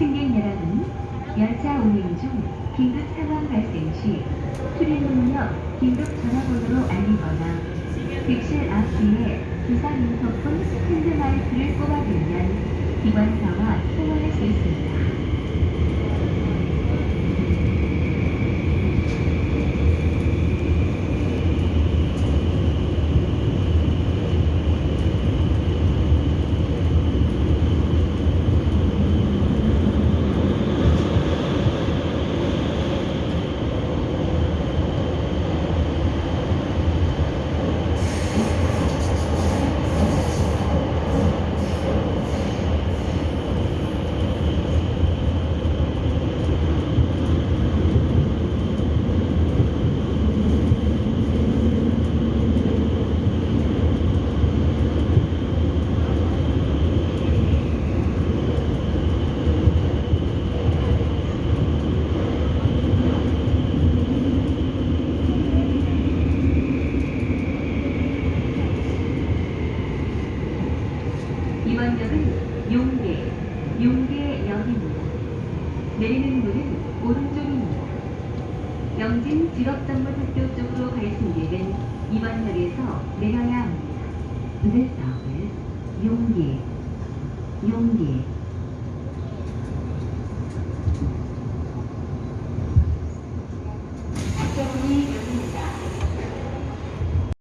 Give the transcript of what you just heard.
승객 여러분, 열차 운행 중 긴급 상황 발생 시 출입문역 긴급 전화번호로 알리거나 객실 앞 뒤에 기상 인터폰 핸드 마이크를 꼽아두면 기관사와 이번 역은 용계, 용계역입니다. 내리는 문은 오른쪽입니다. 영진 직업전문학교 쪽으로 갈 승객은 이번 역에서 내려야 합니다. This 용계, 용계.